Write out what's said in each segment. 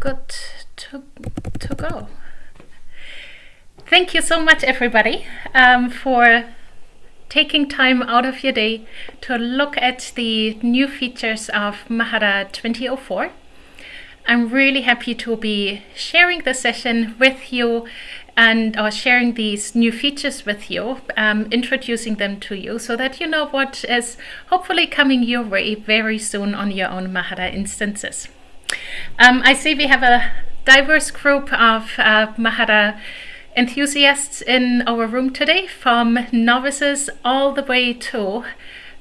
good to, to go. Thank you so much, everybody, um, for taking time out of your day to look at the new features of Mahara 2004. I'm really happy to be sharing the session with you and or sharing these new features with you, um, introducing them to you so that you know what is hopefully coming your way very soon on your own Mahara instances. Um, I see we have a diverse group of uh, Mahara enthusiasts in our room today, from novices all the way to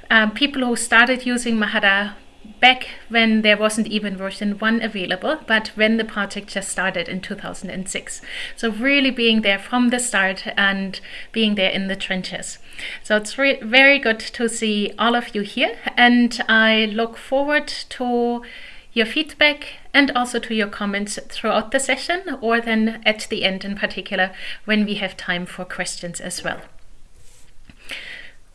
um, people who started using Mahara back when there wasn't even version 1 available, but when the project just started in 2006. So really being there from the start and being there in the trenches. So it's very good to see all of you here and I look forward to your feedback and also to your comments throughout the session or then at the end in particular when we have time for questions as well.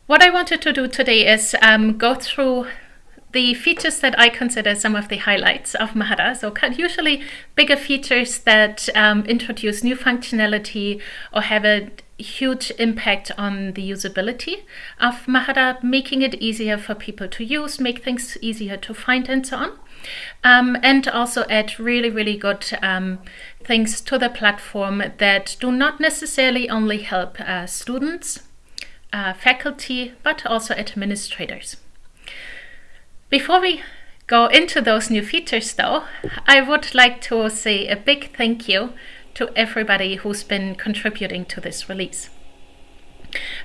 What I wanted to do today is um, go through the features that I consider some of the highlights of Mahara. So usually bigger features that um, introduce new functionality or have a huge impact on the usability of Mahara, making it easier for people to use, make things easier to find and so on. Um, and also add really, really good um, things to the platform that do not necessarily only help uh, students, uh, faculty, but also administrators. Before we go into those new features though, I would like to say a big thank you to everybody who's been contributing to this release.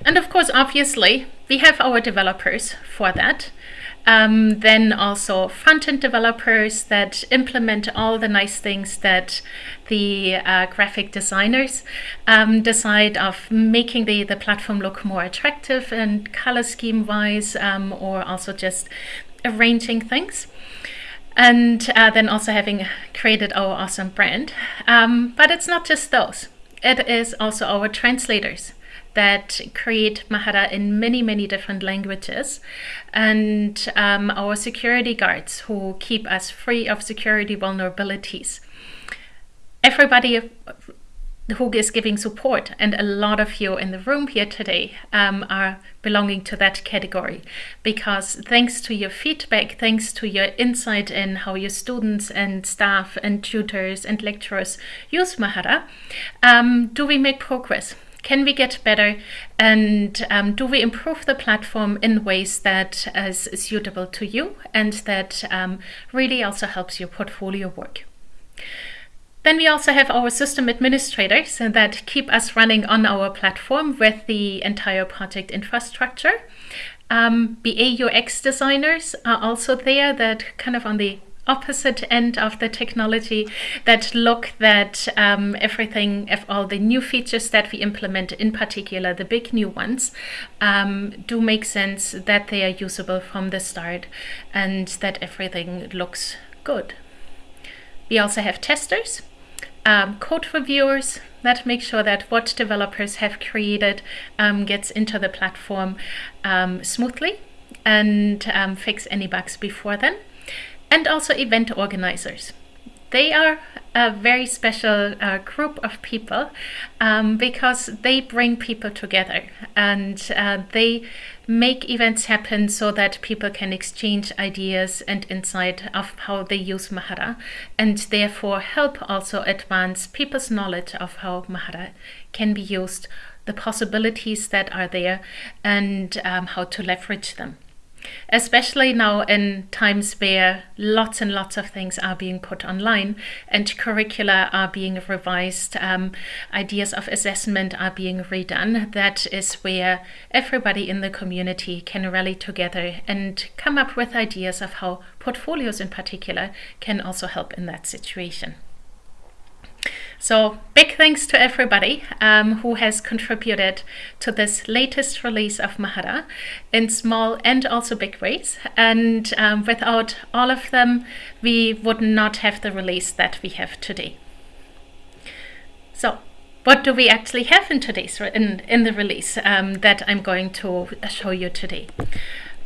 And of course, obviously, we have our developers for that. Um, then also front-end developers that implement all the nice things that the uh, graphic designers um, decide of making the, the platform look more attractive and color scheme wise um, or also just arranging things and uh, then also having created our awesome brand. Um, but it's not just those. It is also our translators that create Mahara in many, many different languages, and um, our security guards who keep us free of security vulnerabilities. Everybody who is giving support, and a lot of you in the room here today um, are belonging to that category because thanks to your feedback, thanks to your insight in how your students and staff and tutors and lecturers use Mahara, um, do we make progress? Can we get better? And um, do we improve the platform in ways that is suitable to you and that um, really also helps your portfolio work? Then we also have our system administrators that keep us running on our platform with the entire project infrastructure. Um, BA UX designers are also there that kind of on the opposite end of the technology that look that um, everything, if all the new features that we implement, in particular the big new ones, um, do make sense, that they are usable from the start and that everything looks good. We also have testers um, code reviewers that make sure that what developers have created um, gets into the platform um, smoothly and um, fix any bugs before then. And also event organizers. They are a very special uh, group of people um, because they bring people together and uh, they make events happen so that people can exchange ideas and insight of how they use Mahara and therefore help also advance people's knowledge of how Mahara can be used, the possibilities that are there and um, how to leverage them especially now in times where lots and lots of things are being put online and curricula are being revised, um, ideas of assessment are being redone. That is where everybody in the community can rally together and come up with ideas of how portfolios in particular can also help in that situation. So big thanks to everybody um, who has contributed to this latest release of Mahara in small and also big ways. And um, without all of them, we would not have the release that we have today. So what do we actually have in today's in, in the release um, that I'm going to show you today?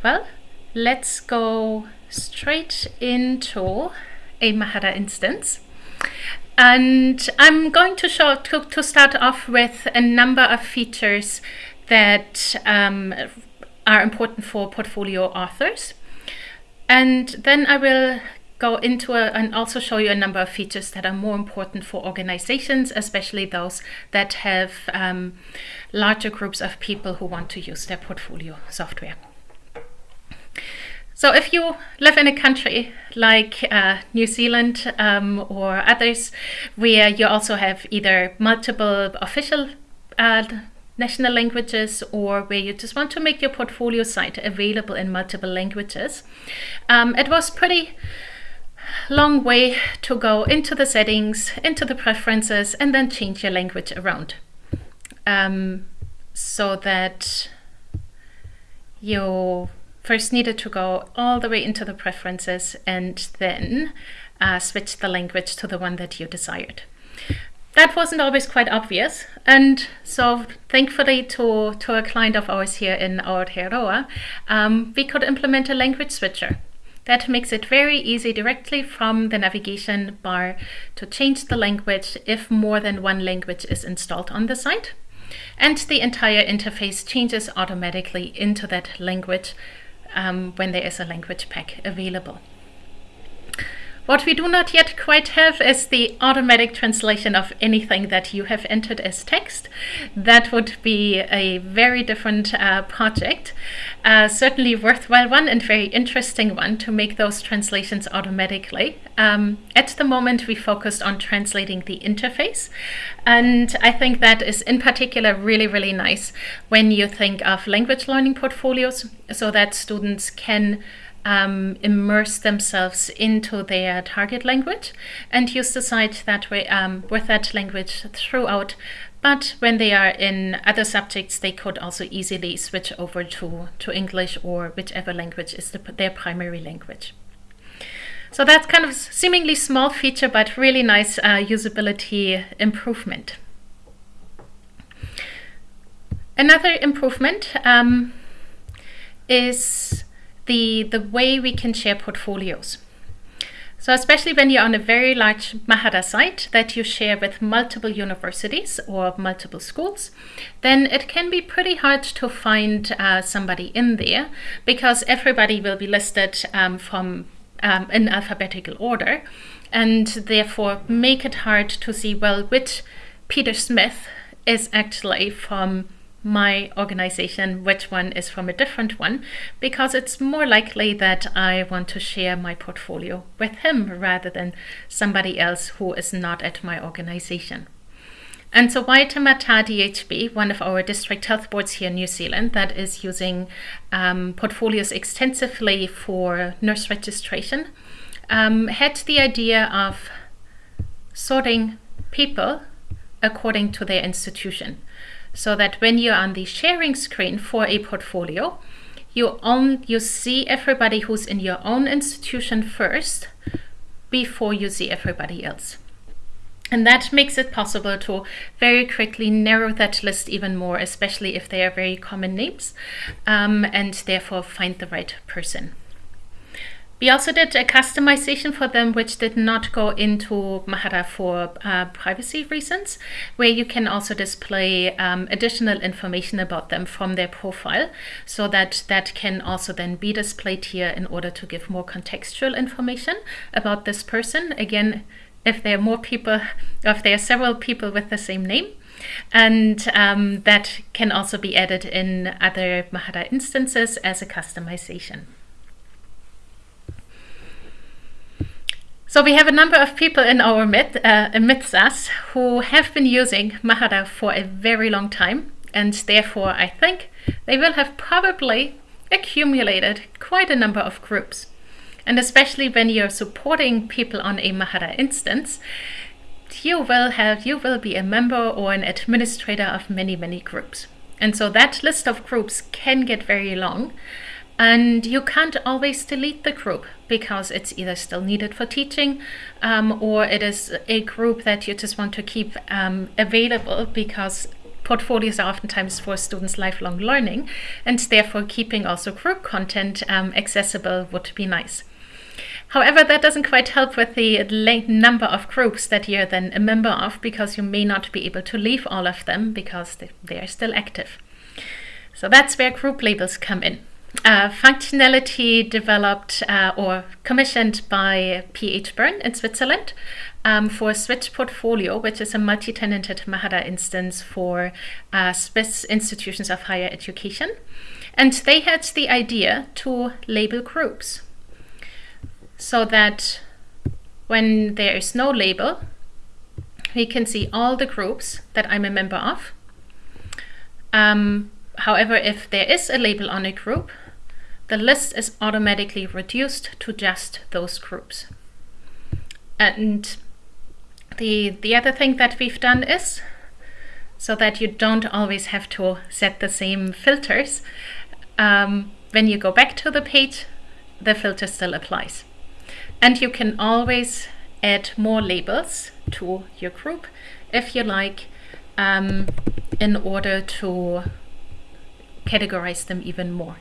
Well, let's go straight into a Mahara instance. And I'm going to show to, to start off with a number of features that um, are important for portfolio authors. And then I will go into a, and also show you a number of features that are more important for organizations, especially those that have um, larger groups of people who want to use their portfolio software. So if you live in a country like uh, New Zealand um, or others, where you also have either multiple official uh, national languages or where you just want to make your portfolio site available in multiple languages, um, it was pretty long way to go into the settings, into the preferences, and then change your language around. Um, so that you first needed to go all the way into the preferences and then uh, switch the language to the one that you desired. That wasn't always quite obvious, and so thankfully to, to a client of ours here in Aotearoa, um, we could implement a language switcher. That makes it very easy directly from the navigation bar to change the language if more than one language is installed on the site. And the entire interface changes automatically into that language um, when there is a language pack available. What we do not yet quite have is the automatic translation of anything that you have entered as text. That would be a very different uh, project. Uh, certainly worthwhile one and very interesting one to make those translations automatically. Um, at the moment, we focused on translating the interface. And I think that is in particular really, really nice when you think of language learning portfolios so that students can um, immerse themselves into their target language and use the site that way um, with that language throughout. But when they are in other subjects, they could also easily switch over to, to English or whichever language is the, their primary language. So that's kind of seemingly small feature, but really nice uh, usability improvement. Another improvement um, is the, the way we can share portfolios. So especially when you're on a very large Mahara site that you share with multiple universities or multiple schools, then it can be pretty hard to find uh, somebody in there because everybody will be listed um, from um, in alphabetical order and therefore make it hard to see, well, which Peter Smith is actually from my organization, which one is from a different one, because it's more likely that I want to share my portfolio with him rather than somebody else who is not at my organization. And so Waitemata DHB, one of our district health boards here in New Zealand that is using um, portfolios extensively for nurse registration, um, had the idea of sorting people according to their institution so that when you're on the sharing screen for a portfolio, you, you see everybody who's in your own institution first before you see everybody else. And that makes it possible to very quickly narrow that list even more, especially if they are very common names, um, and therefore find the right person. We also did a customization for them, which did not go into Mahara for uh, privacy reasons, where you can also display um, additional information about them from their profile, so that that can also then be displayed here in order to give more contextual information about this person. Again, if there are more people, if there are several people with the same name, and um, that can also be added in other Mahara instances as a customization. So we have a number of people in our mid, uh, amidst us who have been using Mahara for a very long time, and therefore I think they will have probably accumulated quite a number of groups. And especially when you're supporting people on a Mahara instance, you will have you will be a member or an administrator of many many groups. And so that list of groups can get very long. And you can't always delete the group because it's either still needed for teaching um, or it is a group that you just want to keep um, available because portfolios are oftentimes for students' lifelong learning and therefore keeping also group content um, accessible would be nice. However, that doesn't quite help with the number of groups that you're then a member of because you may not be able to leave all of them because they are still active. So that's where group labels come in. Uh, functionality developed uh, or commissioned by PH Bern in Switzerland um, for Switch Portfolio, which is a multi-tenanted Mahara instance for uh, Swiss institutions of higher education. And they had the idea to label groups so that when there is no label, we can see all the groups that I'm a member of. Um, however, if there is a label on a group, the list is automatically reduced to just those groups. And the, the other thing that we've done is, so that you don't always have to set the same filters, um, when you go back to the page, the filter still applies. And you can always add more labels to your group if you like, um, in order to categorize them even more.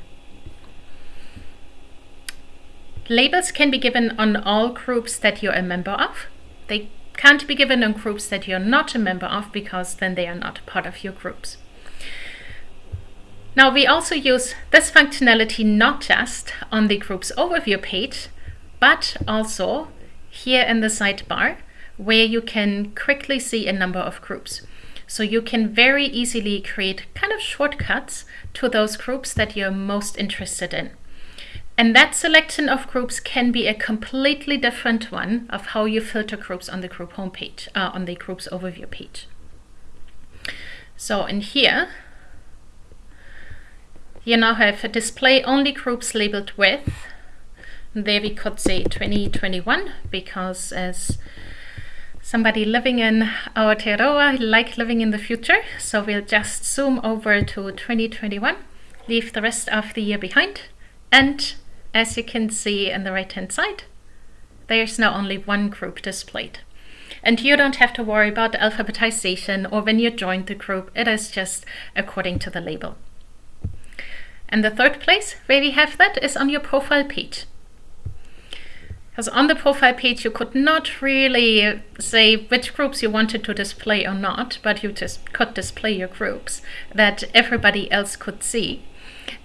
Labels can be given on all groups that you're a member of. They can't be given on groups that you're not a member of because then they are not part of your groups. Now we also use this functionality not just on the group's overview page, but also here in the sidebar where you can quickly see a number of groups. So you can very easily create kind of shortcuts to those groups that you're most interested in. And that selection of groups can be a completely different one of how you filter groups on the group homepage, uh, on the group's overview page. So in here, you now have a display only groups labeled with. There we could say 2021 because as somebody living in Aotearoa like living in the future. So we'll just zoom over to 2021, leave the rest of the year behind and as you can see on the right hand side, there's now only one group displayed. And you don't have to worry about alphabetization or when you join the group, it is just according to the label. And the third place where we have that is on your profile page. Because on the profile page, you could not really say which groups you wanted to display or not, but you just could display your groups that everybody else could see.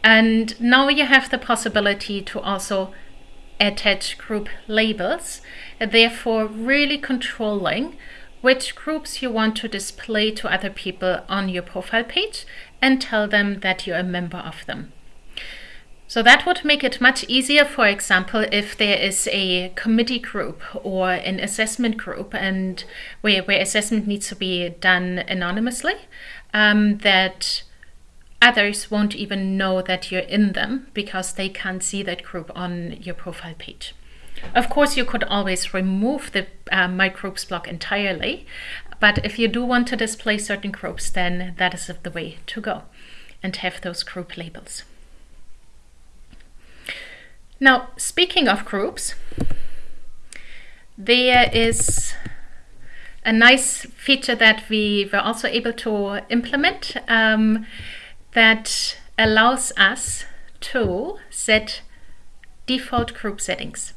And now you have the possibility to also attach group labels, therefore really controlling which groups you want to display to other people on your profile page and tell them that you're a member of them. So that would make it much easier, for example, if there is a committee group or an assessment group and where, where assessment needs to be done anonymously, um, that others won't even know that you're in them because they can't see that group on your profile page. Of course, you could always remove the uh, My Groups block entirely, but if you do want to display certain groups, then that is the way to go and have those group labels. Now, speaking of groups, there is a nice feature that we were also able to implement. Um, that allows us to set default group settings.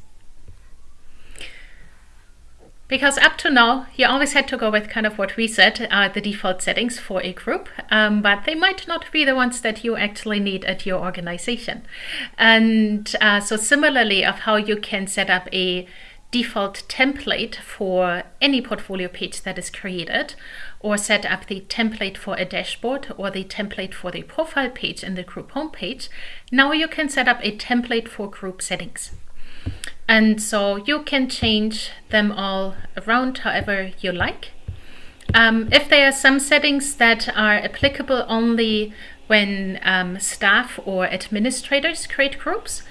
Because up to now, you always had to go with kind of what we said are the default settings for a group, um, but they might not be the ones that you actually need at your organization. And uh, so similarly of how you can set up a default template for any portfolio page that is created or set up the template for a dashboard or the template for the profile page in the group homepage, now you can set up a template for group settings. And so you can change them all around however you like. Um, if there are some settings that are applicable only when um, staff or administrators create groups,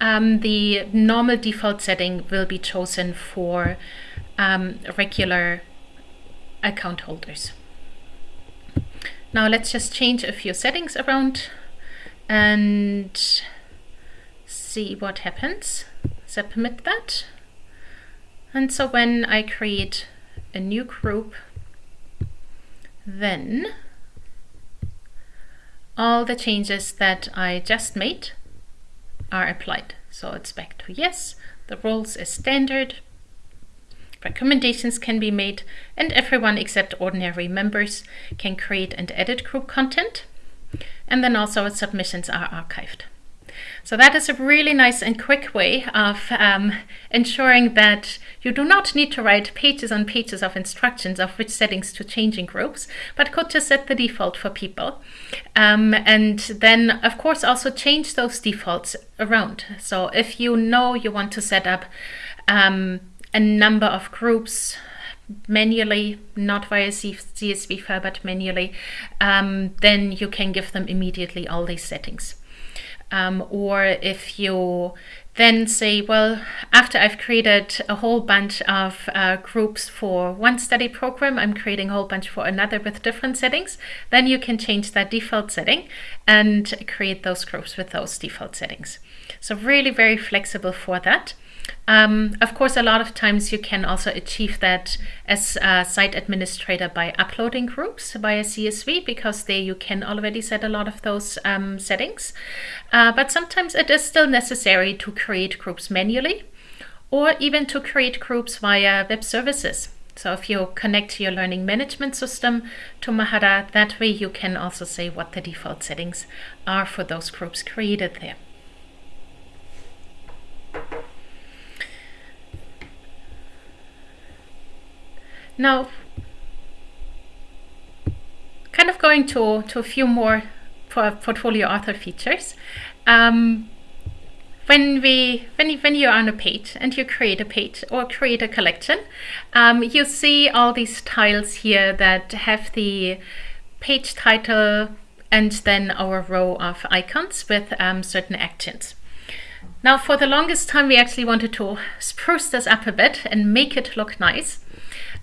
um, the normal default setting will be chosen for um, regular account holders. Now let's just change a few settings around and see what happens. Submit that. And so when I create a new group, then all the changes that I just made are applied. So it's back to yes. The rules is standard. Recommendations can be made and everyone except ordinary members can create and edit group content. And then also submissions are archived. So that is a really nice and quick way of um, ensuring that you do not need to write pages and pages of instructions of which settings to change in groups, but could just set the default for people. Um, and then, of course, also change those defaults around. So if you know you want to set up um, a number of groups manually, not via CSV file, but manually, um, then you can give them immediately all these settings. Um, or if you then say, well, after I've created a whole bunch of uh, groups for one study program, I'm creating a whole bunch for another with different settings, then you can change that default setting and create those groups with those default settings. So really very flexible for that. Um, of course, a lot of times you can also achieve that as a site administrator by uploading groups via CSV because there you can already set a lot of those um, settings. Uh, but sometimes it is still necessary to create groups manually or even to create groups via web services. So if you connect your learning management system to Mahara, that way you can also say what the default settings are for those groups created there. Now, kind of going to, to a few more portfolio author features. Um, when we when you, when you're on a page and you create a page or create a collection, um, you see all these tiles here that have the page title and then our row of icons with um, certain actions. Now, for the longest time, we actually wanted to spruce this up a bit and make it look nice.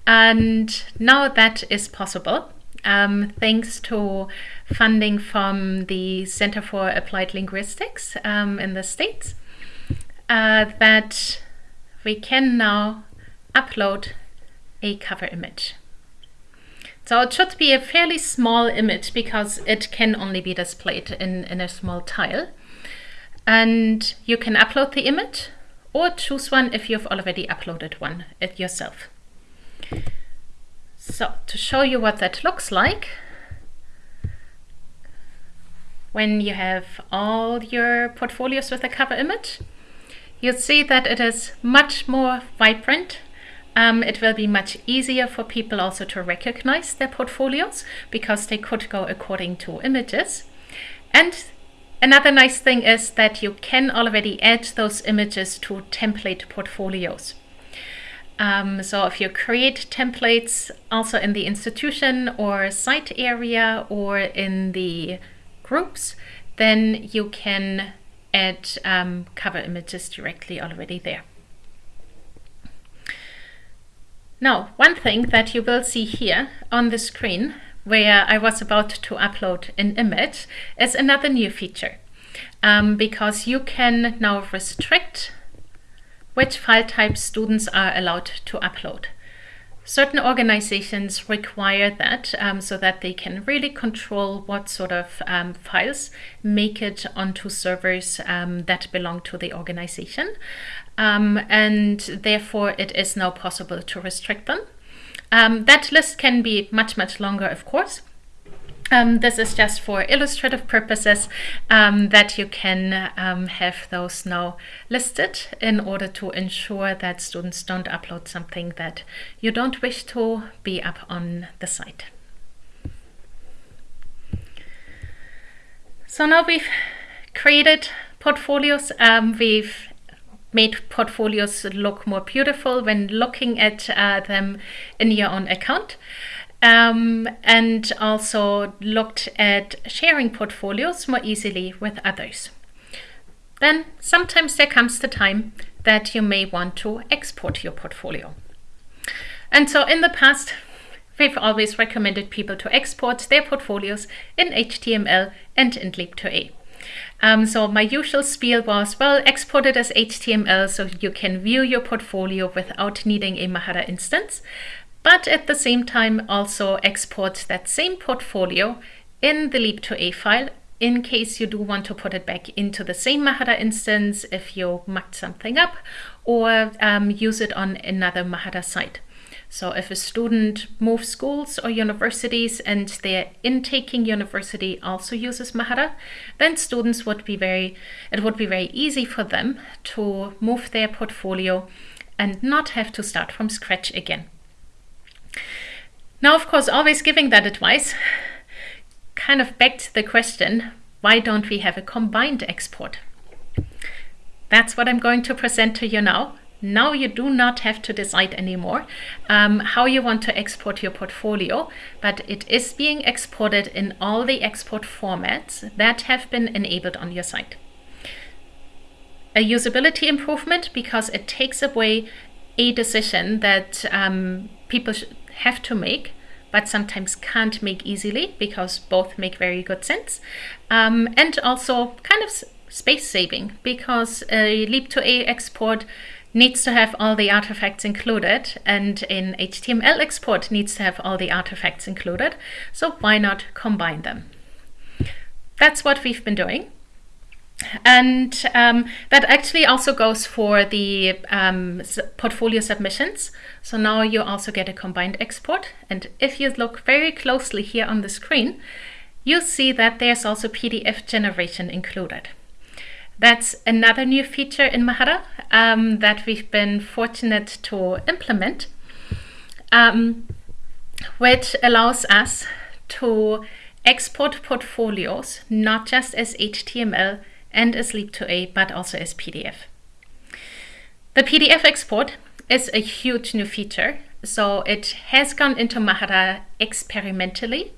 And now that is possible um, thanks to funding from the Center for Applied Linguistics um, in the States uh, that we can now upload a cover image. So it should be a fairly small image because it can only be displayed in, in a small tile. And you can upload the image or choose one if you've already uploaded one yourself. So to show you what that looks like, when you have all your portfolios with a cover image, you'll see that it is much more vibrant. Um, it will be much easier for people also to recognize their portfolios because they could go according to images. And another nice thing is that you can already add those images to template portfolios. Um, so if you create templates also in the institution or site area or in the groups, then you can add um, cover images directly already there. Now, one thing that you will see here on the screen where I was about to upload an image is another new feature um, because you can now restrict which file types students are allowed to upload. Certain organizations require that um, so that they can really control what sort of um, files make it onto servers um, that belong to the organization. Um, and therefore, it is now possible to restrict them. Um, that list can be much, much longer, of course. Um, this is just for illustrative purposes um, that you can um, have those now listed in order to ensure that students don't upload something that you don't wish to be up on the site. So now we've created portfolios. Um, we've made portfolios look more beautiful when looking at uh, them in your own account um, and also looked at sharing portfolios more easily with others. Then sometimes there comes the time that you may want to export your portfolio. And so in the past, we've always recommended people to export their portfolios in HTML and in Leap2A. Um, so my usual spiel was, well, export it as HTML so you can view your portfolio without needing a Mahara instance but at the same time also export that same portfolio in the Leap2A file in case you do want to put it back into the same Mahara instance if you mucked something up or um, use it on another Mahara site. So if a student moves schools or universities and their intaking university also uses Mahara, then students would be very, it would be very easy for them to move their portfolio and not have to start from scratch again. Now, of course, always giving that advice kind of begged the question, why don't we have a combined export? That's what I'm going to present to you now. Now you do not have to decide anymore um, how you want to export your portfolio, but it is being exported in all the export formats that have been enabled on your site. A usability improvement because it takes away a decision that um, people have to make but sometimes can't make easily because both make very good sense. Um, and also kind of space saving because a Leap2A export needs to have all the artifacts included and in HTML export needs to have all the artifacts included. So why not combine them? That's what we've been doing. And um, that actually also goes for the um, portfolio submissions. So now you also get a combined export. And if you look very closely here on the screen, you'll see that there's also PDF generation included. That's another new feature in Mahara um, that we've been fortunate to implement, um, which allows us to export portfolios not just as HTML and as Leap2A, but also as PDF. The PDF export is a huge new feature. So it has gone into Mahara experimentally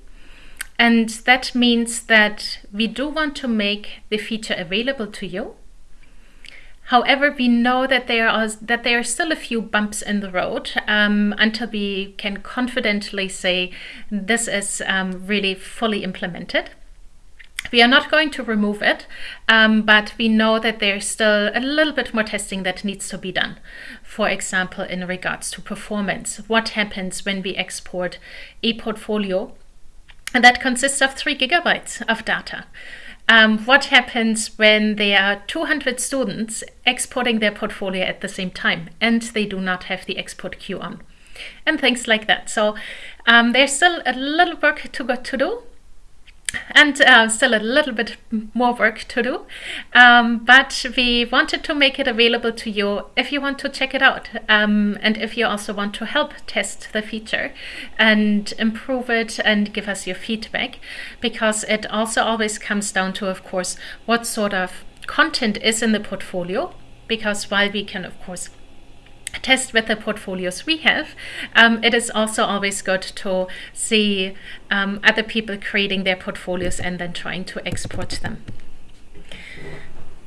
and that means that we do want to make the feature available to you. However, we know that there are that there are still a few bumps in the road um, until we can confidently say this is um, really fully implemented. We are not going to remove it, um, but we know that there's still a little bit more testing that needs to be done. For example, in regards to performance, what happens when we export a portfolio and that consists of three gigabytes of data. Um, what happens when there are 200 students exporting their portfolio at the same time and they do not have the export queue on? And things like that. So um, there's still a little work to, go, to do, and uh, still a little bit more work to do. Um, but we wanted to make it available to you if you want to check it out um, and if you also want to help test the feature and improve it and give us your feedback because it also always comes down to of course what sort of content is in the portfolio because while we can of course test with the portfolios we have, um, it is also always good to see um, other people creating their portfolios and then trying to export them.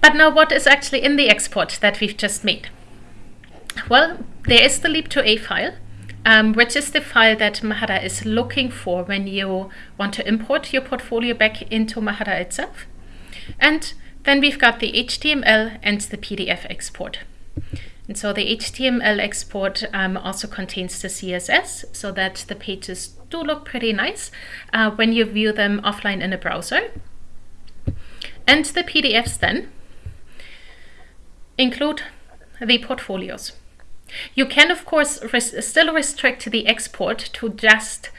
But now what is actually in the export that we've just made? Well, there is the leap2a file, um, which is the file that Mahara is looking for when you want to import your portfolio back into Mahara itself. And then we've got the HTML and the PDF export. And so the HTML export um, also contains the CSS so that the pages do look pretty nice uh, when you view them offline in a browser. And the PDFs then include the portfolios. You can, of course, res still restrict the export to just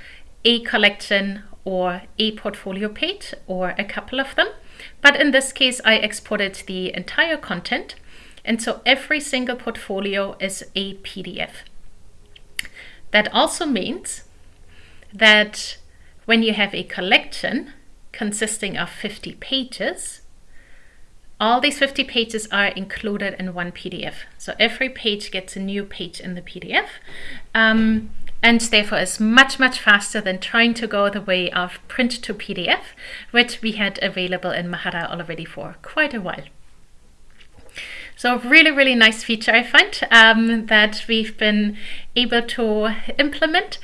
a collection or a portfolio page or a couple of them. But in this case, I exported the entire content and so every single portfolio is a PDF. That also means that when you have a collection consisting of 50 pages, all these 50 pages are included in one PDF. So every page gets a new page in the PDF. Um, and therefore is much, much faster than trying to go the way of print to PDF, which we had available in Mahara already for quite a while. So really, really nice feature I find um, that we've been able to implement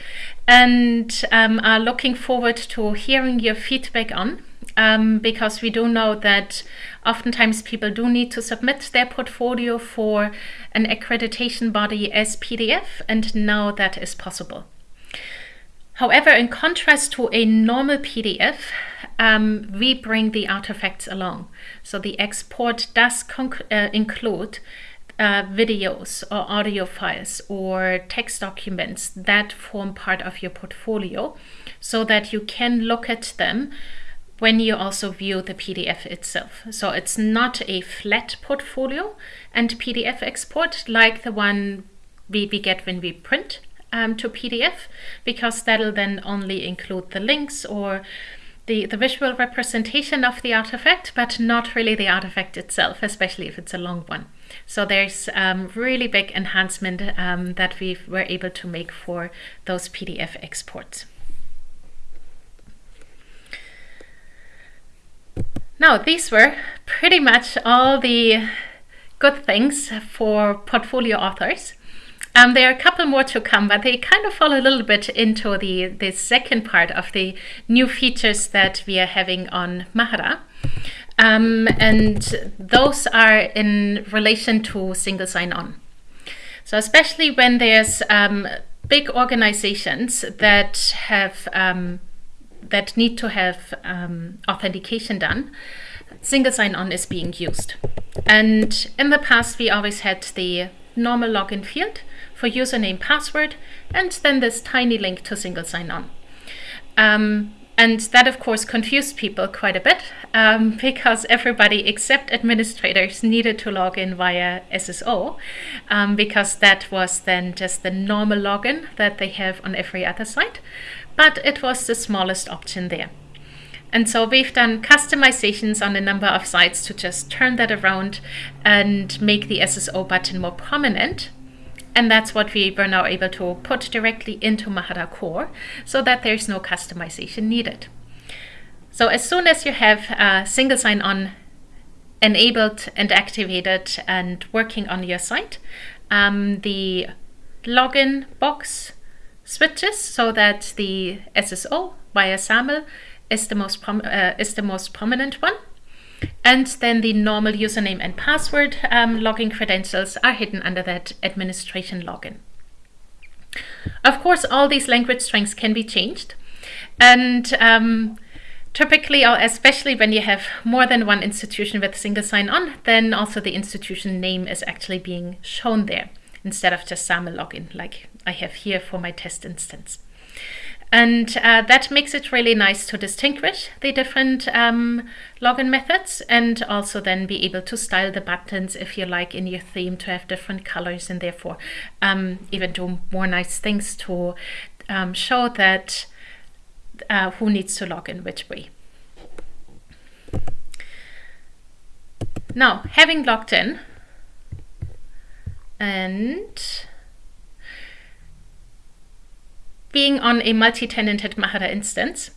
and um, are looking forward to hearing your feedback on um, because we do know that oftentimes people do need to submit their portfolio for an accreditation body as PDF and now that is possible. However, in contrast to a normal PDF, um, we bring the artifacts along. So the export does uh, include uh, videos or audio files or text documents that form part of your portfolio so that you can look at them when you also view the PDF itself. So it's not a flat portfolio and PDF export like the one we, we get when we print um, to PDF, because that'll then only include the links or the, the visual representation of the artifact, but not really the artifact itself, especially if it's a long one. So there's um, really big enhancement um, that we were able to make for those PDF exports. Now, these were pretty much all the good things for portfolio authors. Um, there are a couple more to come, but they kind of fall a little bit into the, the second part of the new features that we are having on Mahara. Um, and those are in relation to single sign-on. So especially when there's um, big organizations that have um, that need to have um, authentication done, single sign-on is being used. And in the past, we always had the normal login field for username password, and then this tiny link to single sign-on. Um, and that, of course, confused people quite a bit um, because everybody except administrators needed to log in via SSO um, because that was then just the normal login that they have on every other site but it was the smallest option there. And so we've done customizations on a number of sites to just turn that around and make the SSO button more prominent. And that's what we were now able to put directly into Mahara Core so that there's no customization needed. So as soon as you have a single sign-on enabled and activated and working on your site, um, the login box switches so that the SSO via SAML is the most uh, is the most prominent one. And then the normal username and password um, login credentials are hidden under that administration login. Of course, all these language strings can be changed. And um, typically, or especially when you have more than one institution with single sign-on, then also the institution name is actually being shown there instead of just SAML login like I have here for my test instance. And uh, that makes it really nice to distinguish the different um, login methods and also then be able to style the buttons if you like in your theme to have different colors and therefore um, even do more nice things to um, show that uh, who needs to log in which way. Now, having logged in, and being on a multi-tenanted Mahara instance,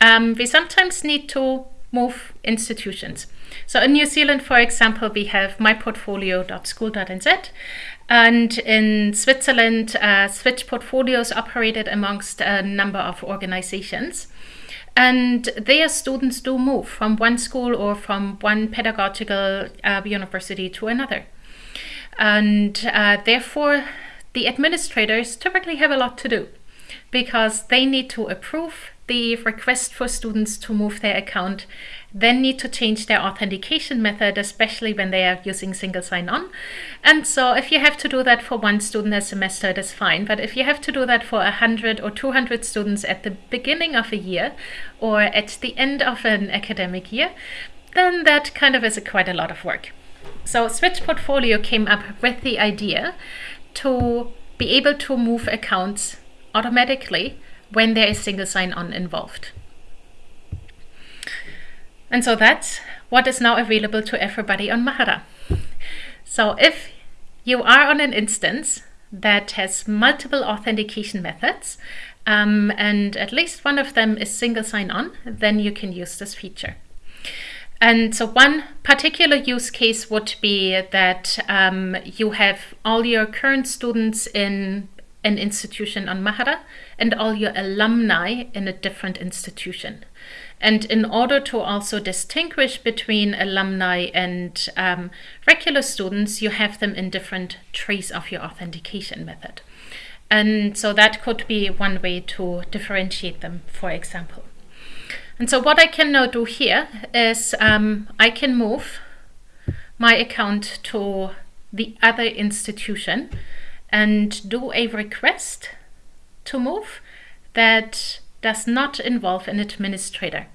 um, we sometimes need to move institutions. So in New Zealand, for example, we have myportfolio.school.nz and in Switzerland, uh, Switch Portfolios operated amongst a number of organizations. And their students do move from one school or from one pedagogical uh, university to another. And uh, therefore, the administrators typically have a lot to do because they need to approve the request for students to move their account, then need to change their authentication method, especially when they are using single sign-on. And so if you have to do that for one student a semester, that's fine. But if you have to do that for 100 or 200 students at the beginning of a year or at the end of an academic year, then that kind of is a quite a lot of work. So Switch Portfolio came up with the idea to be able to move accounts automatically when there is single sign-on involved. And so that's what is now available to everybody on Mahara. So if you are on an instance that has multiple authentication methods, um, and at least one of them is single sign-on, then you can use this feature. And so one particular use case would be that um, you have all your current students in an institution on Mahara and all your alumni in a different institution. And in order to also distinguish between alumni and um, regular students, you have them in different trees of your authentication method. And so that could be one way to differentiate them, for example. And so what I can now do here is um, I can move my account to the other institution and do a request to move that does not involve an administrator.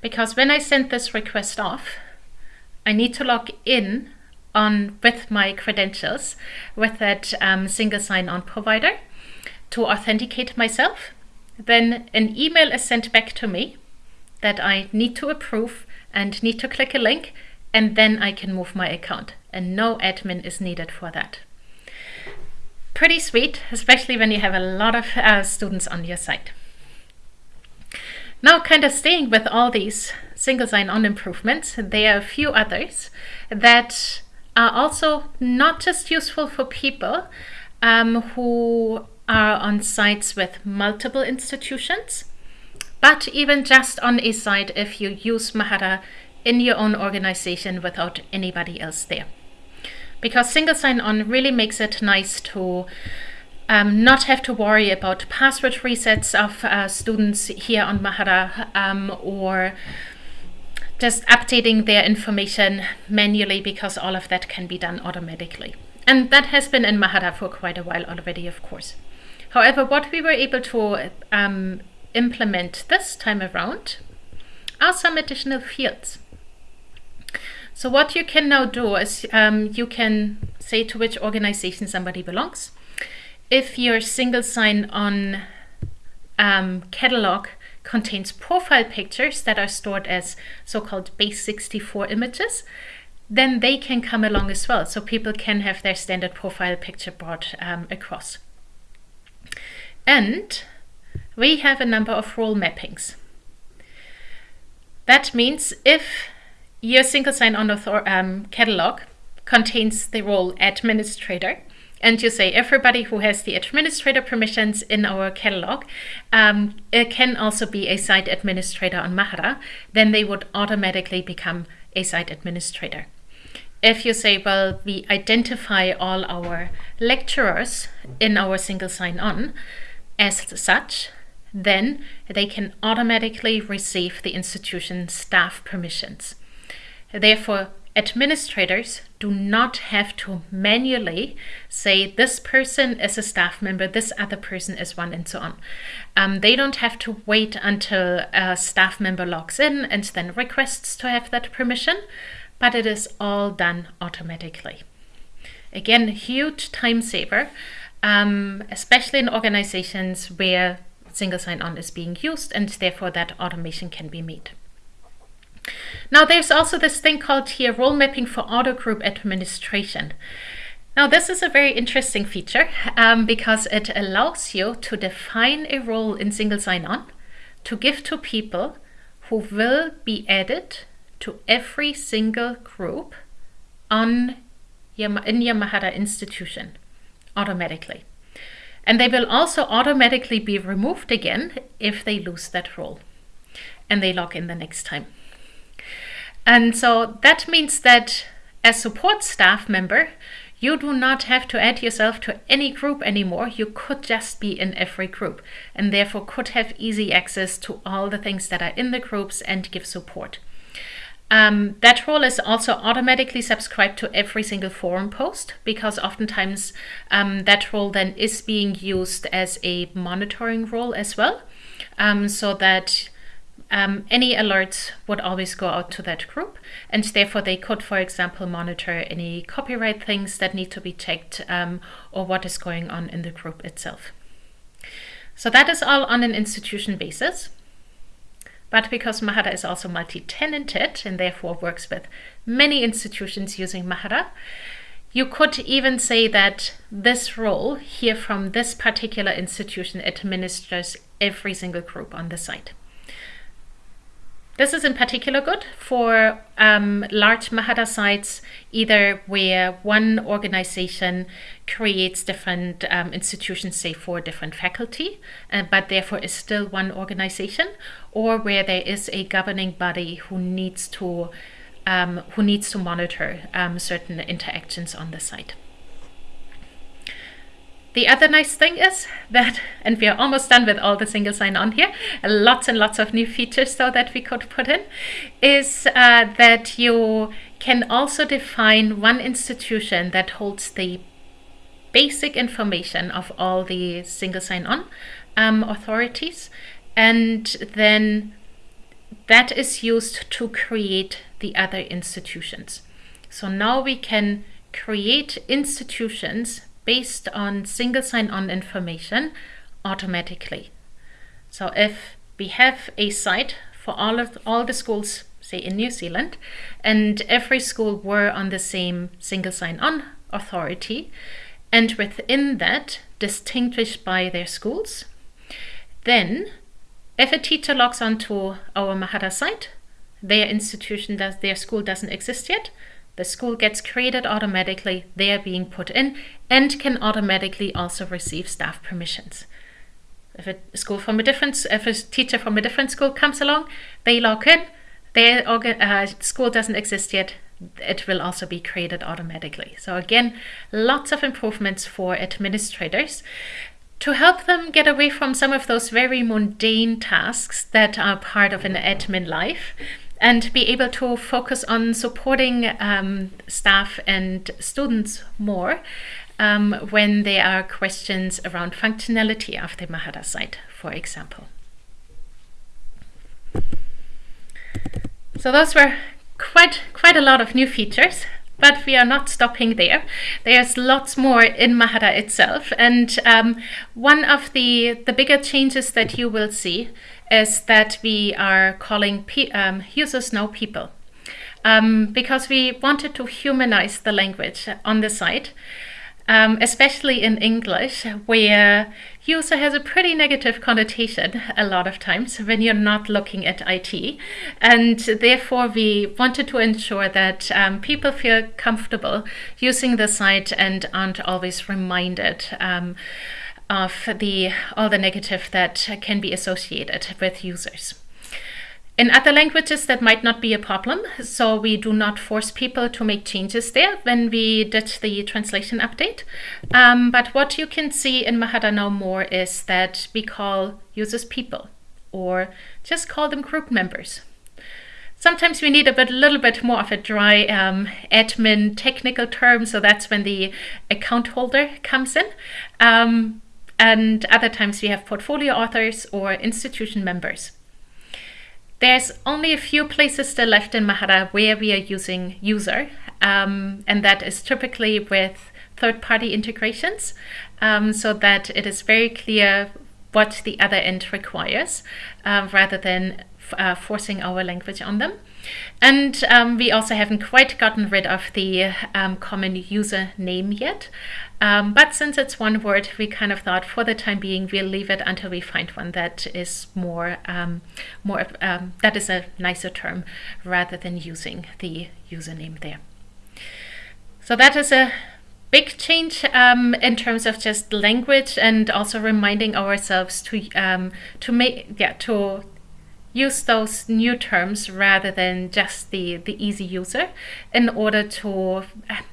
Because when I send this request off, I need to log in on with my credentials with that um, single sign-on provider to authenticate myself. Then an email is sent back to me that I need to approve and need to click a link and then I can move my account and no admin is needed for that. Pretty sweet, especially when you have a lot of uh, students on your site. Now kind of staying with all these single sign-on improvements, there are a few others that are also not just useful for people um, who are on sites with multiple institutions, but even just on a site if you use Mahara in your own organization without anybody else there. Because single sign-on really makes it nice to um, not have to worry about password resets of uh, students here on Mahara um, or just updating their information manually because all of that can be done automatically. And that has been in Mahara for quite a while already, of course. However, what we were able to um, implement this time around are some additional fields. So what you can now do is um, you can say to which organization somebody belongs. If your single sign-on um, catalog contains profile pictures that are stored as so-called base64 images, then they can come along as well. So people can have their standard profile picture brought um, across. And we have a number of role mappings. That means if your single sign-on um, catalog contains the role administrator, and you say everybody who has the administrator permissions in our catalog um, can also be a site administrator on Mahara, then they would automatically become a site administrator. If you say, well, we identify all our lecturers in our single sign-on as such, then they can automatically receive the institution staff permissions. Therefore, administrators do not have to manually say this person is a staff member, this other person is one, and so on. Um, they don't have to wait until a staff member logs in and then requests to have that permission, but it is all done automatically. Again, huge time saver, um, especially in organizations where single sign-on is being used and therefore that automation can be made. Now there's also this thing called here role mapping for auto group administration. Now this is a very interesting feature um, because it allows you to define a role in single sign-on to give to people who will be added to every single group on in your Mahara institution automatically. And they will also automatically be removed again if they lose that role and they log in the next time. And so that means that as support staff member, you do not have to add yourself to any group anymore. You could just be in every group and therefore could have easy access to all the things that are in the groups and give support. Um, that role is also automatically subscribed to every single forum post because oftentimes um, that role then is being used as a monitoring role as well. Um, so that um, any alerts would always go out to that group and therefore they could, for example, monitor any copyright things that need to be checked um, or what is going on in the group itself. So that is all on an institution basis. But because Mahara is also multi-tenanted and therefore works with many institutions using Mahara, you could even say that this role here from this particular institution administers every single group on the site. This is in particular good for um, large Mahara sites, either where one organization creates different um, institutions, say for different faculty, uh, but therefore is still one organization, or where there is a governing body who needs to um, who needs to monitor um, certain interactions on the site. The other nice thing is that, and we are almost done with all the single sign-on here, lots and lots of new features though that we could put in, is uh, that you can also define one institution that holds the basic information of all the single sign-on um, authorities and then that is used to create the other institutions. So now we can create institutions based on single sign-on information automatically. So if we have a site for all of all the schools, say in New Zealand, and every school were on the same single sign-on authority, and within that distinguished by their schools, then if a teacher logs onto our Mahara site, their institution does their school doesn't exist yet, the school gets created automatically, they are being put in, and can automatically also receive staff permissions. If a school from a different, if a teacher from a different school comes along, they log in, their uh, school doesn't exist yet, it will also be created automatically. So again, lots of improvements for administrators to help them get away from some of those very mundane tasks that are part of an admin life and be able to focus on supporting um, staff and students more um, when there are questions around functionality of the Mahara site, for example. So those were quite, quite a lot of new features but we are not stopping there. There's lots more in Mahara itself. And um, one of the, the bigger changes that you will see is that we are calling um, users now people. Um, because we wanted to humanize the language on the site um, especially in English, where user has a pretty negative connotation a lot of times when you're not looking at IT. And therefore, we wanted to ensure that um, people feel comfortable using the site and aren't always reminded um, of the all the negative that can be associated with users. In other languages, that might not be a problem, so we do not force people to make changes there when we did the translation update. Um, but what you can see in Mahara now more is that we call users people, or just call them group members. Sometimes we need a bit, little bit more of a dry um, admin technical term, so that's when the account holder comes in. Um, and other times we have portfolio authors or institution members. There's only a few places still left in Mahara where we are using user, um, and that is typically with third-party integrations, um, so that it is very clear what the other end requires, uh, rather than uh, forcing our language on them. And um, we also haven't quite gotten rid of the um, common user name yet. Um, but since it's one word, we kind of thought for the time being, we'll leave it until we find one that is more, um, more um, that is a nicer term rather than using the username there. So that is a big change um, in terms of just language and also reminding ourselves to um, to make yeah to use those new terms rather than just the, the easy user in order to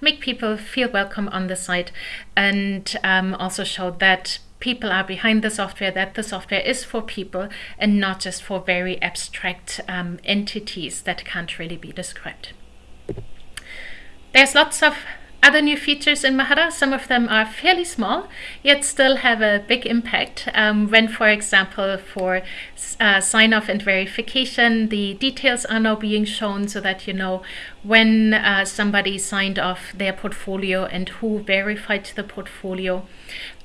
make people feel welcome on the site and um, also show that people are behind the software, that the software is for people and not just for very abstract um, entities that can't really be described. There's lots of other new features in Mahara, some of them are fairly small, yet still have a big impact. Um, when, for example, for uh, sign-off and verification, the details are now being shown so that you know when uh, somebody signed off their portfolio and who verified the portfolio,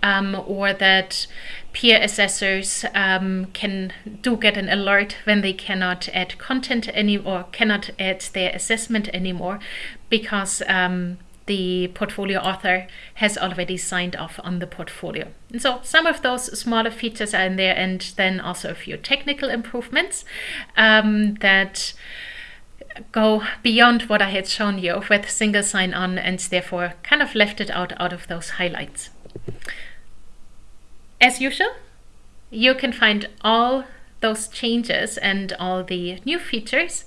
um, or that peer assessors um, can do get an alert when they cannot add content any or cannot add their assessment anymore because um, the portfolio author has already signed off on the portfolio. And so some of those smaller features are in there and then also a few technical improvements um, that go beyond what I had shown you with single sign-on and therefore kind of left it out out of those highlights. As usual, you can find all those changes and all the new features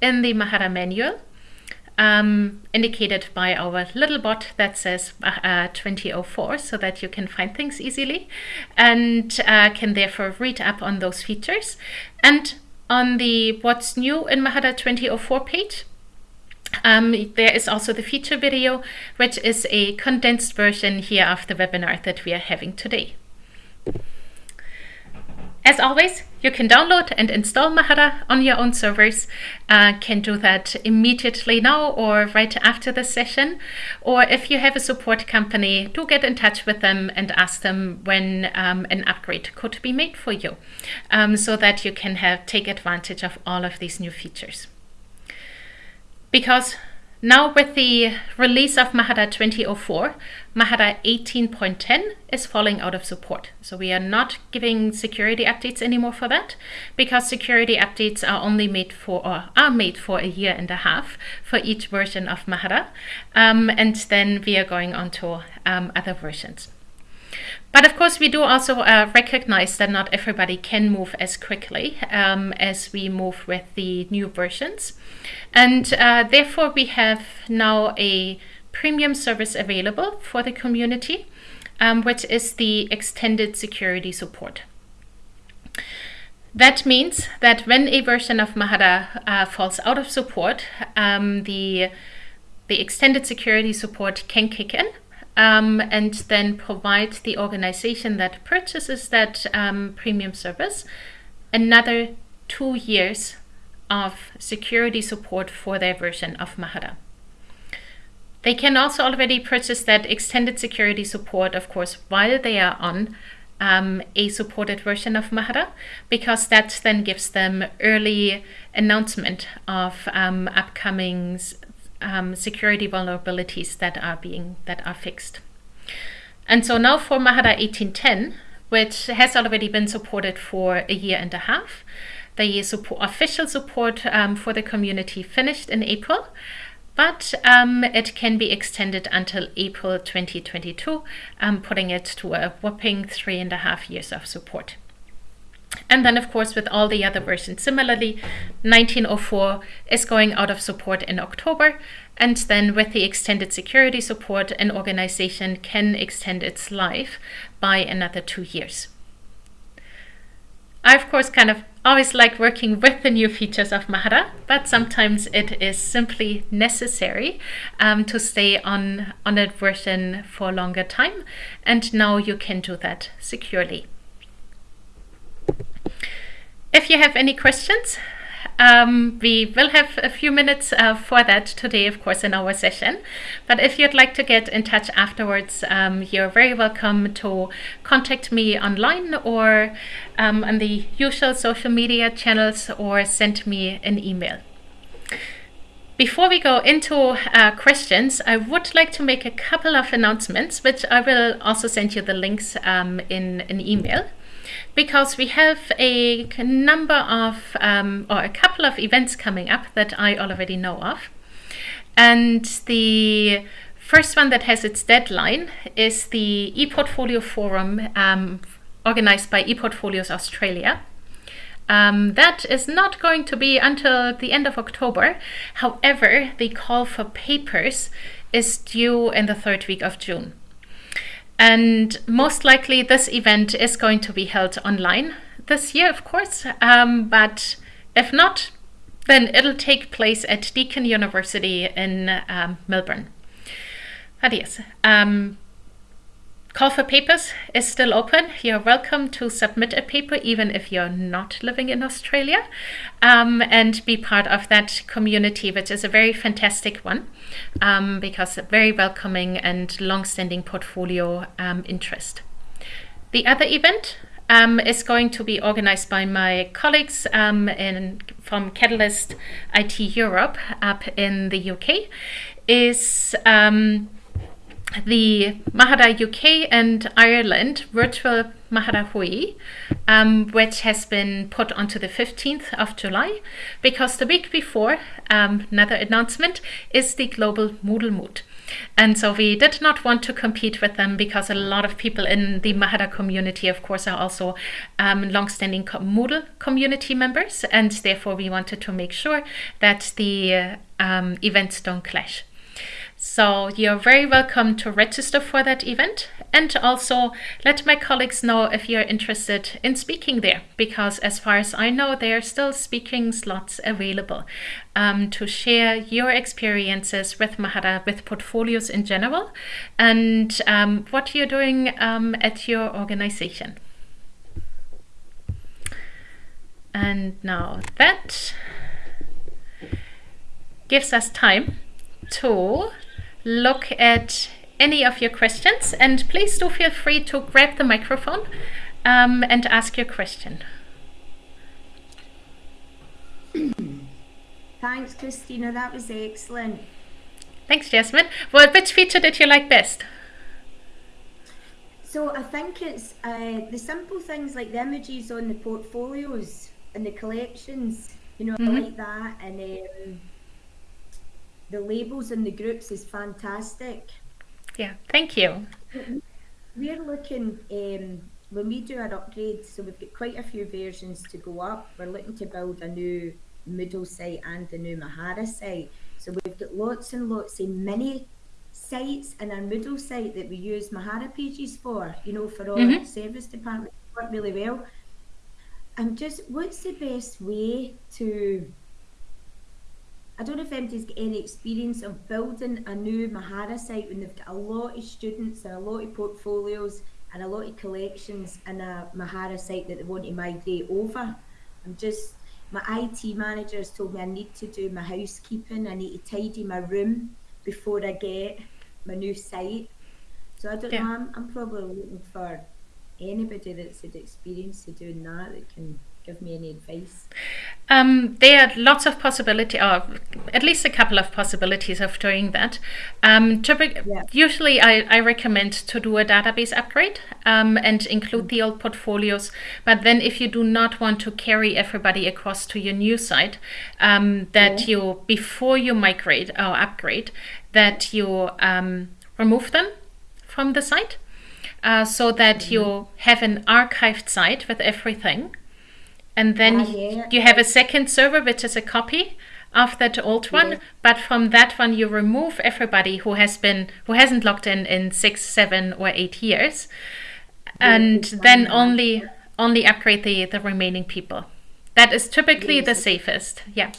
in the Mahara manual um, indicated by our little bot that says uh, 2004 so that you can find things easily and uh, can therefore read up on those features. And on the What's New in Mahara 2004 page, um, there is also the feature video, which is a condensed version here of the webinar that we are having today. As always, you can download and install Mahara on your own servers. Uh, can do that immediately now or right after the session. Or if you have a support company, do get in touch with them and ask them when um, an upgrade could be made for you um, so that you can have take advantage of all of these new features. Because now with the release of Mahara 2004, Mahara 18.10 is falling out of support. So we are not giving security updates anymore for that because security updates are only made for or are made for a year and a half for each version of Mahara. Um, and then we are going on to um, other versions. But of course, we do also uh, recognize that not everybody can move as quickly um, as we move with the new versions. And uh, therefore, we have now a premium service available for the community, um, which is the extended security support. That means that when a version of Mahara uh, falls out of support, um, the, the extended security support can kick in um, and then provide the organization that purchases that um, premium service another two years of security support for their version of Mahara. They can also already purchase that extended security support, of course, while they are on um, a supported version of Mahara, because that then gives them early announcement of um, upcoming um, security vulnerabilities that are being that are fixed. And so now for Mahara 1810, which has already been supported for a year and a half, the support, official support um, for the community finished in April, but um, it can be extended until April 2022, um, putting it to a whopping three and a half years of support. And then, of course, with all the other versions, similarly, 1904 is going out of support in October. And then with the extended security support, an organization can extend its life by another two years. I, of course, kind of always like working with the new features of Mahara, but sometimes it is simply necessary um, to stay on, on a version for a longer time. And now you can do that securely. If you have any questions, um, we will have a few minutes uh, for that today, of course, in our session. But if you'd like to get in touch afterwards, um, you're very welcome to contact me online or um, on the usual social media channels or send me an email. Before we go into uh, questions, I would like to make a couple of announcements, which I will also send you the links um, in an email because we have a number of, um, or a couple of events coming up that I already know of. And the first one that has its deadline is the ePortfolio Forum um, organized by ePortfolios Australia. Um, that is not going to be until the end of October. However, the call for papers is due in the third week of June. And most likely this event is going to be held online this year, of course. Um, but if not, then it'll take place at Deakin University in um, Melbourne. Yes, um, Call for papers is still open. You're welcome to submit a paper even if you're not living in Australia um, and be part of that community, which is a very fantastic one um, because a very welcoming and long-standing portfolio um, interest. The other event um, is going to be organized by my colleagues um, in, from Catalyst IT Europe up in the UK is um, the Mahara UK and Ireland virtual Mahara Hui, um, which has been put onto the 15th of July, because the week before, um, another announcement, is the global Moodle Moot. And so we did not want to compete with them because a lot of people in the Mahara community, of course, are also um, long-standing Moodle community members. And therefore, we wanted to make sure that the uh, events don't clash. So you're very welcome to register for that event and also let my colleagues know if you're interested in speaking there because as far as I know there are still speaking slots available um, to share your experiences with Mahara, with portfolios in general and um, what you're doing um, at your organization. And now that gives us time to look at any of your questions and please do feel free to grab the microphone um, and ask your question. Thanks, Christina. That was excellent. Thanks, Jasmine. Well, which feature did you like best? So I think it's uh, the simple things like the images on the portfolios and the collections, you know, mm -hmm. like that. And um, the labels in the groups is fantastic. Yeah, thank you. We're looking, um, when we do our upgrade, so we've got quite a few versions to go up. We're looking to build a new Moodle site and a new Mahara site. So we've got lots and lots of mini sites in our Moodle site that we use Mahara pages for, you know, for all mm -hmm. service departments work really well. And just what's the best way to I don't know if anybody's got any experience of building a new Mahara site when they've got a lot of students and a lot of portfolios and a lot of collections in a Mahara site that they want to migrate over. I'm just, my IT manager has told me I need to do my housekeeping, I need to tidy my room before I get my new site. So I don't yeah. know, I'm, I'm probably looking for anybody that's had experience of doing that that can give me any advice? Um, there are lots of possibility, or at least a couple of possibilities of doing that. Um, yeah. Usually, I, I, recommend to do a database upgrade um, and include the old portfolios. But then, if you do not want to carry everybody across to your new site, um, that yeah. you before you migrate or upgrade, that you um, remove them from the site. Uh, so that mm -hmm. you have an archived site with everything and then ah, yeah. you have a second server which is a copy of that old one. Yeah. but from that one you remove everybody who has been who hasn't logged in in six seven or eight years. And then only only upgrade the the remaining people. That is typically the safest. Yeah.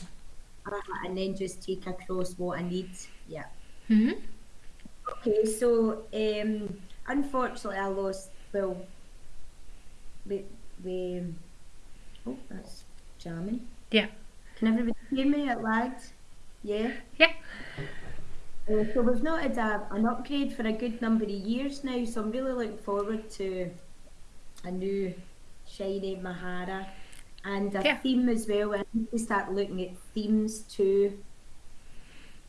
Uh-huh, and then just take across what i need yeah. Mm -hmm. okay so um unfortunately i lost well we we Oh, that's charming. Yeah. Can everybody hear me? It lagged. Yeah. Yeah. Uh, so we've not had a, an upgrade for a good number of years now, so I'm really looking forward to a new shiny Mahara and a yeah. theme as well. I need to start looking at themes too.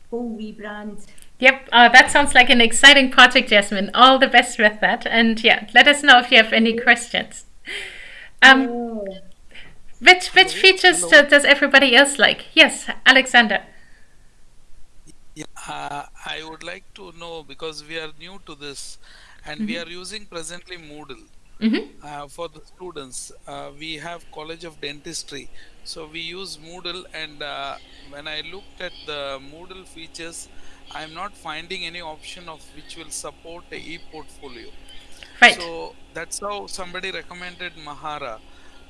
Whole rebrand. Yep, uh, that sounds like an exciting project, Jasmine. All the best with that. And yeah, let us know if you have any questions. Um. Which which features Hello? does everybody else like? Yes, Alexander. Yeah, uh, I would like to know because we are new to this, and mm -hmm. we mm-hmm. are using presently Moodle mm -hmm. uh, for the students. Uh, we have College of Dentistry, so we use Moodle. And uh, when I looked at the Moodle features, I'm not finding any option of which will support a e-portfolio. Right. So that's how somebody recommended Mahara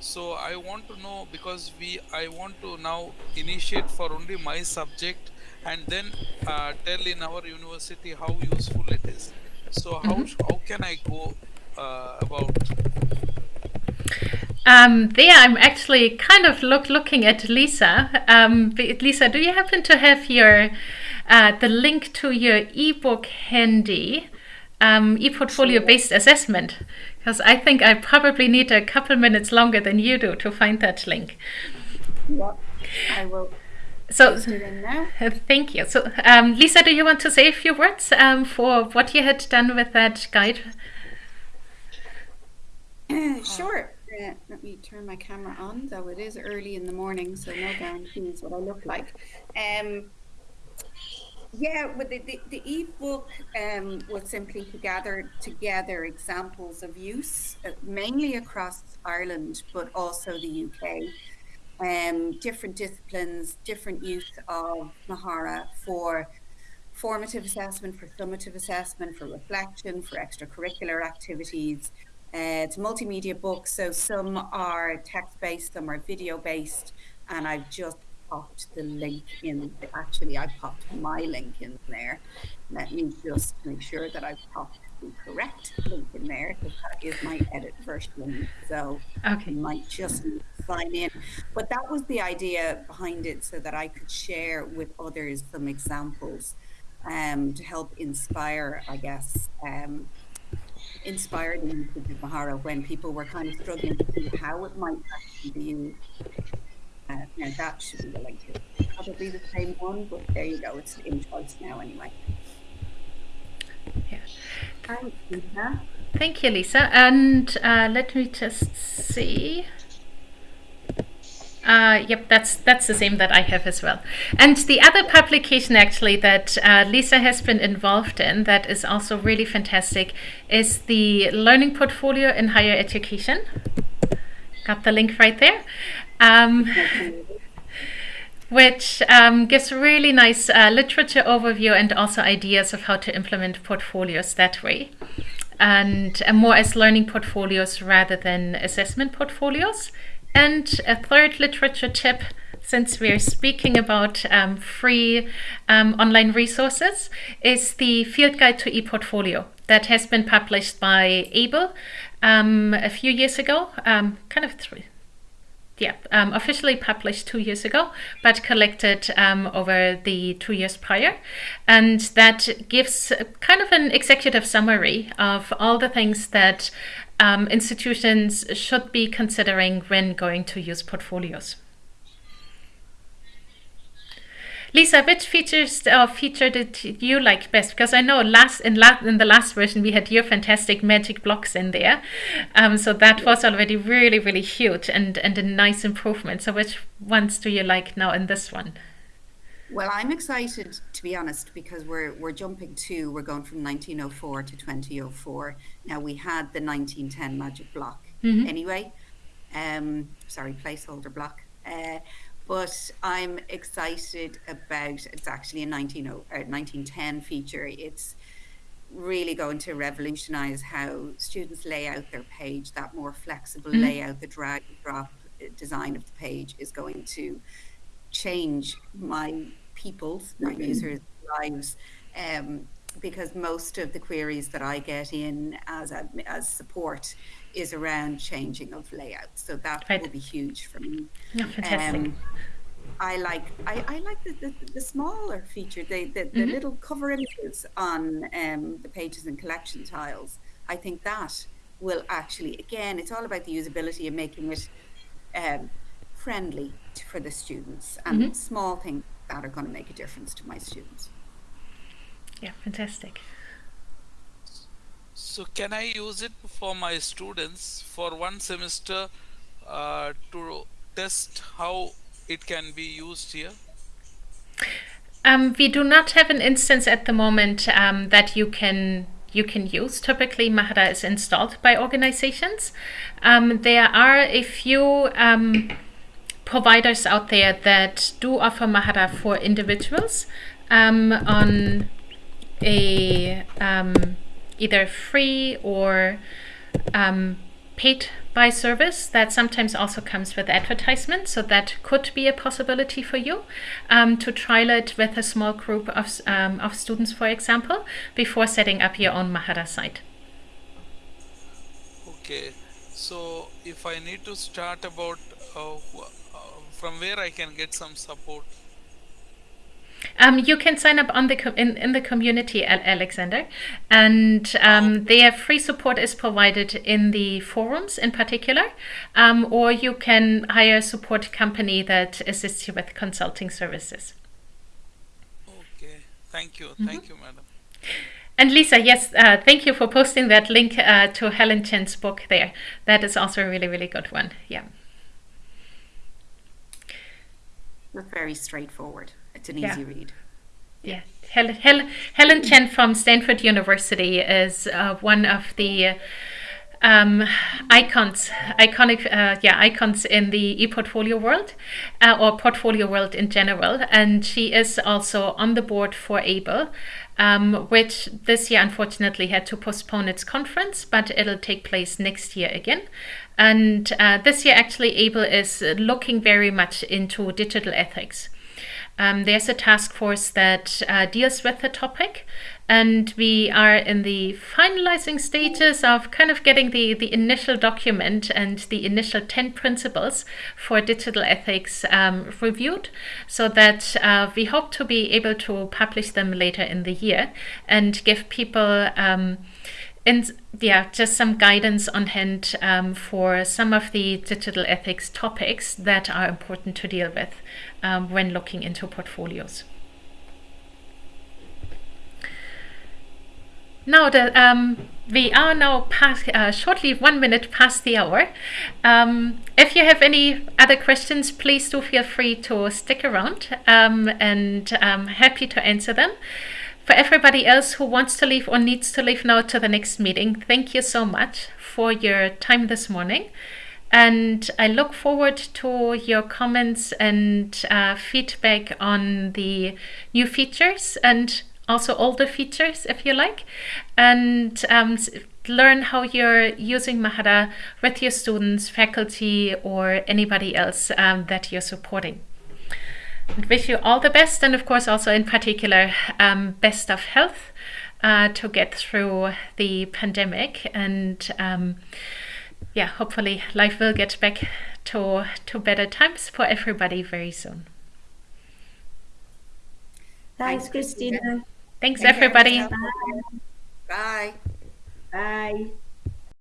so i want to know because we i want to now initiate for only my subject and then uh, tell in our university how useful it is so how mm -hmm. how can i go uh, about um, there I'm actually kind of look looking at Lisa. Um, Lisa, do you happen to have your uh, the link to your ebook handy? Um, e-portfolio based assessment because I think I probably need a couple minutes longer than you do to find that link. Yeah, I will. So, thank you. So, um, Lisa, do you want to say a few words um, for what you had done with that guide? Uh, sure. Uh, let me turn my camera on, though it is early in the morning, so no guarantees what I look like. Um, Yeah, well, the, the, the ebook um, was simply to gather together examples of use, uh, mainly across Ireland, but also the UK. Um, different disciplines, different use of Mahara for formative assessment, for summative assessment, for reflection, for extracurricular activities. Uh, it's multimedia book, so some are text based, some are video based, and I've just popped the link in. Actually, I popped my link in there. Let me just make sure that I've popped the correct link in there because that is my edit version. So okay. you might just sign in. But that was the idea behind it so that I could share with others some examples um, to help inspire, I guess. Um, inspire the usage of Mahara when people were kind of struggling to see how it might actually be used uh, now that should be the link probably the same one, but there you go. It's in choice now anyway. Yeah. Thanks, Lisa. Thank you, Lisa. And uh, let me just see. Uh, yep, that's that's the same that I have as well. And the other publication actually that uh, Lisa has been involved in that is also really fantastic is the Learning Portfolio in Higher Education. Got the link right there um, which um, gives a really nice uh, literature overview and also ideas of how to implement portfolios that way. And uh, more as learning portfolios rather than assessment portfolios. And a third literature tip since we're speaking about um, free um, online resources, is the Field Guide to ePortfolio that has been published by AAEEBL um, a few years ago, um, kind of three, yeah, um, officially published two years ago, but collected um, over the two years prior. And that gives kind of an executive summary of all the things that um, institutions should be considering when going to use portfolios. Lisa, which features or uh, feature did you like best? Because I know last in, la- in the last version we had your fantastic magic blocks in there, um, so that was already really really huge and and a nice improvement. So which ones do you like now in this one? Well, I'm excited to be honest because we're we're jumping to we're going from 1904 to 2004. Now we had the 1910 magic block mm-hmm. anyway. Um, sorry, placeholder block. Uh, but I'm excited about it's actually a 19, 1910 feature. It's really going to revolutionize how students lay out their page. That more flexible mm-hmm. layout, the drag and drop uh, design of the page is going to change my people's, my mm-hmm. users' lives. Um, because most of the queries that I get in as a, as support is around changing of layout. So that right. will be huge for me. Yeah, fantastic. Um, I like I, I like the, the, the smaller feature, the the, the mm-hmm. little cover images on um, the pages and collection tiles. I think that will actually again, it's all about the usability and making it um, friendly to, for the students and mm-hmm. small things that are going to make a difference to my students. Yeah, fantastic. So can I use it for my students for one semester uh, to test how it can be used here? Um, we do not have an instance at the moment um, that you can you can use. Typically, Mahara is installed by organizations. Um, there are a few um, providers out there that do offer Mahara for individuals um, on a um, either free or um, paid by service that sometimes also comes with advertisement. So that could be a possibility for you um, to trial it with a small group of, um, of students, for example, before setting up your own Mahara site. Okay, so if I need to start about uh, uh, from where I can get some support um, you can sign up on the in, in the community, Alexander, and um, their free support is provided in the forums in particular, um, or you can hire a support company that assists you with consulting services. Okay, thank you, mm-hmm. thank you, madam. And Lisa, yes, uh, thank you for posting that link uh, to Helen Chen's book there. That is also a really, really good one. Yeah. Very straightforward. It's an yeah. easy read. Yeah. Helen, Helen, Helen Chen from Stanford University is uh, one of the um, icons, iconic, uh, yeah, icons in the e-portfolio world uh, or portfolio world in general. And she is also on the board for AAEEBL, um, which this year unfortunately had to postpone its conference, but it'll take place next year again. And uh, this year, actually, AAEEBL is looking very much into digital ethics. Um, there's a task force that uh, deals with the topic, and we are in the finalizing stages of kind of getting the, the initial document and the initial 10 principles for digital ethics um, reviewed so that uh, we hope to be able to publish them later in the year and give people um, and yeah, just some guidance on hand um, for some of the digital ethics topics that are important to deal with um, when looking into portfolios. Now that um, we are now past, uh, shortly one minute past the hour. Um, if you have any other questions, please do feel free to stick around um, and I'm um, happy to answer them. For everybody else who wants to leave or needs to leave now to the next meeting, thank you so much for your time this morning. And I look forward to your comments and uh, feedback on the new features and also older features if you like. And um, learn how you're using Mahara with your students, faculty, or anybody else um, that you're supporting. And wish you all the best, and of course, also in particular, um, best of health uh, to get through the pandemic. And um, yeah, hopefully, life will get back to to better times for everybody very soon. Thanks, Christina. Thanks, everybody. Bye. Bye.